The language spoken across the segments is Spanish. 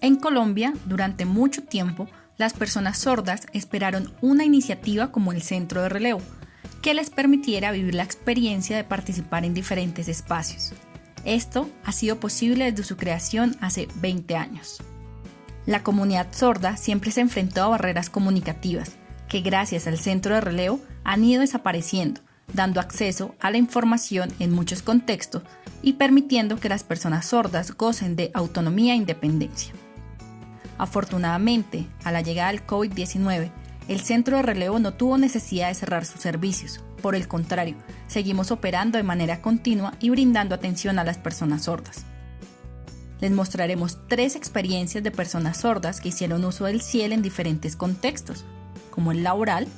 En Colombia, durante mucho tiempo, las personas sordas esperaron una iniciativa como el Centro de Relevo, que les permitiera vivir la experiencia de participar en diferentes espacios. Esto ha sido posible desde su creación hace 20 años. La comunidad sorda siempre se enfrentó a barreras comunicativas, que gracias al centro de relevo han ido desapareciendo, dando acceso a la información en muchos contextos y permitiendo que las personas sordas gocen de autonomía e independencia. Afortunadamente, a la llegada del COVID-19, el centro de relevo no tuvo necesidad de cerrar sus servicios. Por el contrario, seguimos operando de manera continua y brindando atención a las personas sordas. Les mostraremos tres experiencias de personas sordas que hicieron uso del CIEL en diferentes contextos, como el laboral,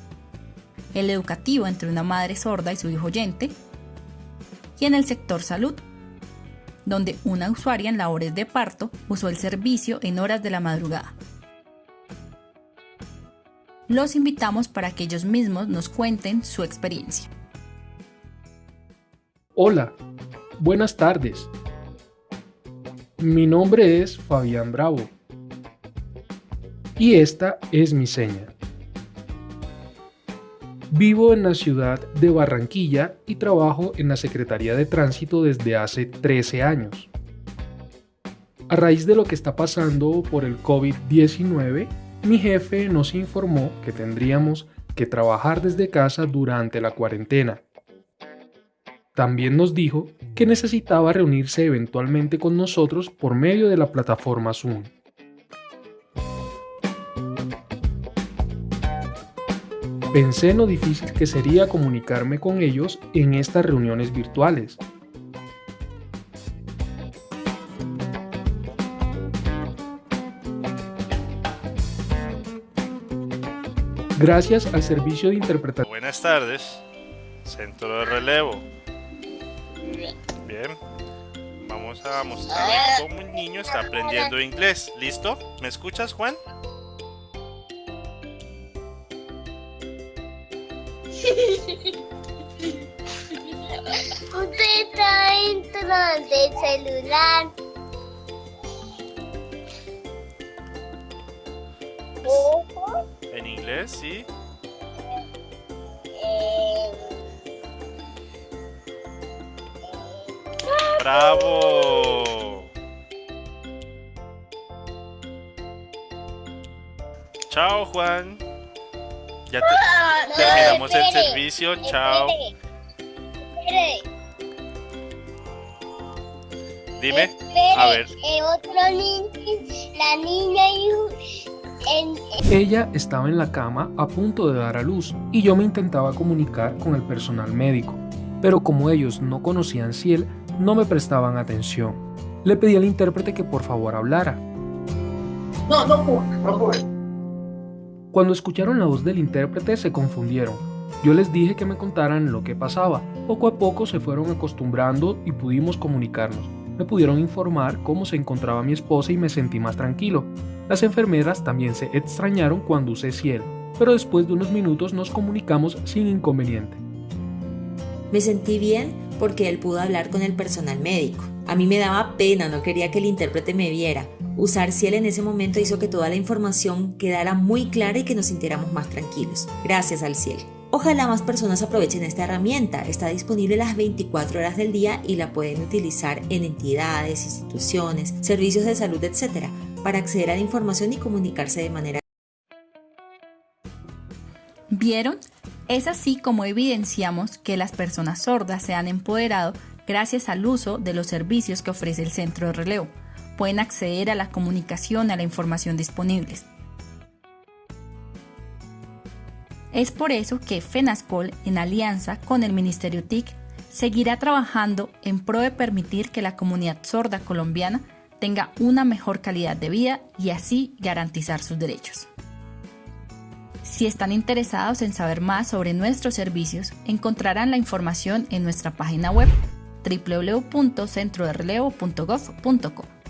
el educativo entre una madre sorda y su hijo oyente, y en el sector salud, donde una usuaria en labores de parto usó el servicio en horas de la madrugada. Los invitamos para que ellos mismos nos cuenten su experiencia. Hola, buenas tardes. Mi nombre es Fabián Bravo y esta es mi seña. Vivo en la ciudad de Barranquilla y trabajo en la Secretaría de Tránsito desde hace 13 años. A raíz de lo que está pasando por el COVID-19, mi jefe nos informó que tendríamos que trabajar desde casa durante la cuarentena. También nos dijo que necesitaba reunirse eventualmente con nosotros por medio de la plataforma Zoom. Pensé en lo difícil que sería comunicarme con ellos en estas reuniones virtuales. Gracias al servicio de interpretación. Buenas tardes, centro de relevo. Bien, vamos a mostrarles cómo un niño está aprendiendo inglés. ¿Listo? ¿Me escuchas, Juan? Usted está dentro del celular. En inglés, sí. ¡Bravo! Chao, Juan. Ya te- Ah, no, terminamos el espere, servicio. Chao. espere, Dime. espere. A ver. Eh, otro niño, la niña y Ella estaba en la cama a punto de dar a luz y yo me intentaba comunicar con el personal médico, pero como ellos no conocían Ciel, no me prestaban atención. Le pedí al intérprete que por favor hablara. No, no puedo, no puedo. Cuando escucharon la voz del intérprete se confundieron. Yo les dije que me contaran lo que pasaba. Poco a poco se fueron acostumbrando y pudimos comunicarnos. Me pudieron informar cómo se encontraba mi esposa y me sentí más tranquilo. Las enfermeras también se extrañaron cuando usé Ciel, pero después de unos minutos nos comunicamos sin inconveniente. Me sentí bien porque él pudo hablar con el personal médico. A mí me daba pena, no quería que el intérprete me viera. Usar Ciel en ese momento hizo que toda la información quedara muy clara y que nos sintiéramos más tranquilos. Gracias al Ciel. Ojalá más personas aprovechen esta herramienta. Está disponible las 24 horas del día y la pueden utilizar en entidades, instituciones, servicios de salud, etc. para acceder a la información y comunicarse de manera ¿Vieron? Es así como evidenciamos que las personas sordas se han empoderado gracias al uso de los servicios que ofrece el centro de relevo. Pueden acceder a la comunicación a la información disponibles. Es por eso que FENASCOL, en alianza con el Ministerio TIC, seguirá trabajando en pro de permitir que la comunidad sorda colombiana tenga una mejor calidad de vida y así garantizar sus derechos. Si están interesados en saber más sobre nuestros servicios, encontrarán la información en nuestra página web www.centroderelevo.gov.co.